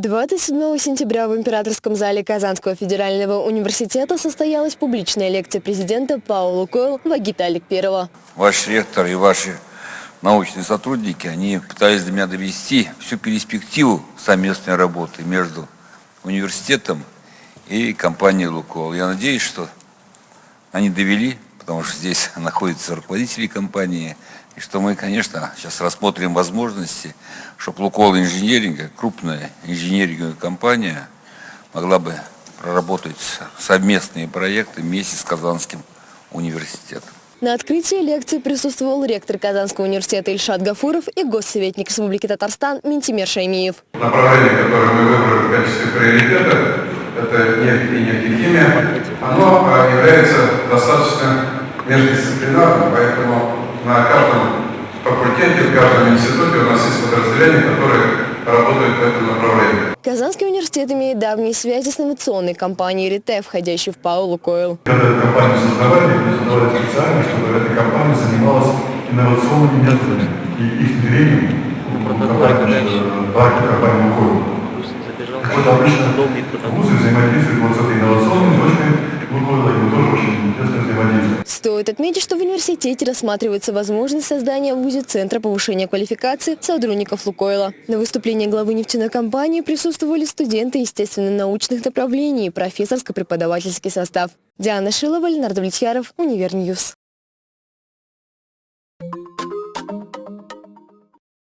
27 сентября в Императорском зале Казанского федерального университета состоялась публичная лекция президента Паула Койл Вагита Аликперова. Ваш ректор и ваши научные сотрудники, они пытались до меня довести всю перспективу совместной работы между университетом и компанией «Лукойл». Я надеюсь, что они довели, потому что здесь находятся руководители компании, и что мы, конечно, сейчас рассмотрим возможности, чтобы Лукойл Инженеринг, крупная инженеринговая компания, могла бы проработать совместные проекты вместе с Казанским университетом. На открытии лекции присутствовал ректор Казанского университета Ильшат Гафуров и госсоветник Республики Татарстан Ментимер Шаймиев. Направление, которое мы выбрали в качестве приоритета, это нефть и нефтехимия, оно а, является достаточно междисциплинарным, поэтому на каждом факультете, в каждом институте у нас есть подразделения, которые работают в этом направлении. Казанский университет имеет давние связи с инновационной компанией «Рите», входящей в ПАО «Лукойл». Когда эту компанию создавали, мы создавали специально, чтобы эта компания занималась инновационными методами и их внедрением в компании «Лукойл». Вот обычно вузы взаимодействуют вот с этой инновационной точкой взаимодействуем. Стоит отметить, что в университете рассматривается возможность создания в ВУЗе Центра повышения квалификации сотрудников Лукойла. На выступлении главы нефтяной компании присутствовали студенты естественно-научных направлений и профессорско-преподавательский состав. Диана Шилова, Ленардо Влетьяров, Univer News.